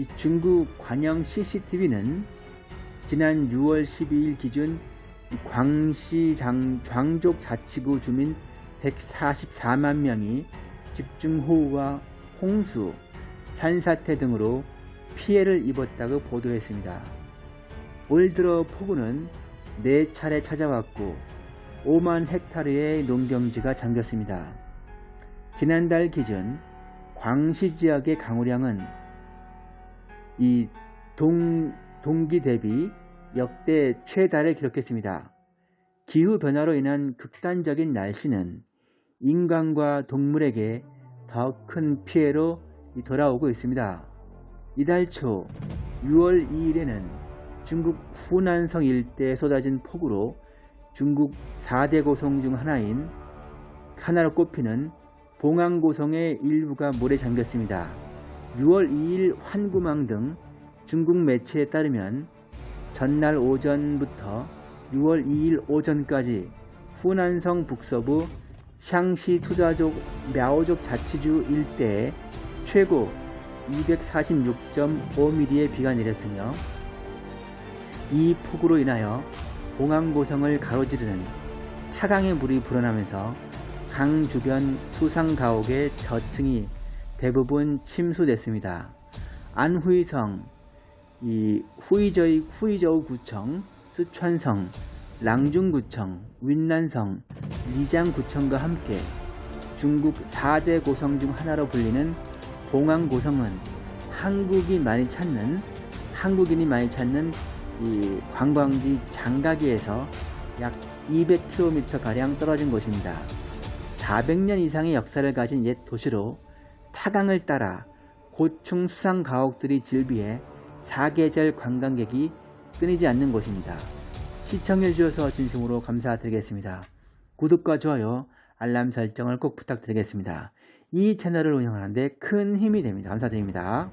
이 중국 관영 CCTV는 지난 6월 12일 기준 이 광시 장, 장족 자치구 주민 144만 명이 집중호우와 홍수, 산사태 등으로 피해를 입었다고 보도했습니다. 올 들어 폭우는 4차례 찾아왔고 5만 헥타르의 농경지가 잠겼습니다. 지난달 기준 광시 지역의 강우량은 이 동, 동기 대비 역대 최다를 기록했습니다. 기후변화로 인한 극단적인 날씨는 인간과 동물에게 더 큰 피해로 돌아오고 있습니다. 이달 초 6월 2일에는 중국 후난성 일대에 쏟아진 폭우로 중국 4대 고성 중 하나인 하나로 꼽히는 봉안고성의 일부가 물에 잠겼습니다. 6월 2일 환구망 등 중국 매체에 따르면 전날 오전부터 6월 2일 오전까지 후난성 북서부 샹시 투자족 мя오족 자치주 일대에 최고 246.5mm의 비가 내렸으며 이 폭우로 인하여 봉황고성을 가로지르는 타강의 물이 불어나면서 강 주변 수상 가옥의 저층이 대부분 침수됐습니다. 안후이성, 이 후이저이 후이저우 구청, 쓰촨성, 랑중구청, 윈난성, 리장구청과 함께 중국 4대 고성 중 하나로 불리는 봉황고성은 한국이 많이 찾는 한국인이 많이 찾는 이 관광지 장가기에서 약 200km 가량 떨어진 곳입니다. 400년 이상의 역사를 가진 옛 도시로 타강을 따라 고충 수상 가옥들이 즐비해 사계절 관광객이 끊이지 않는 곳입니다. 시청해 주셔서 진심으로 감사드리겠습니다. 구독과 좋아요, 알람 설정을 꼭 부탁드리겠습니다. 이 채널을 운영하는데 큰 힘이 됩니다. 감사드립니다.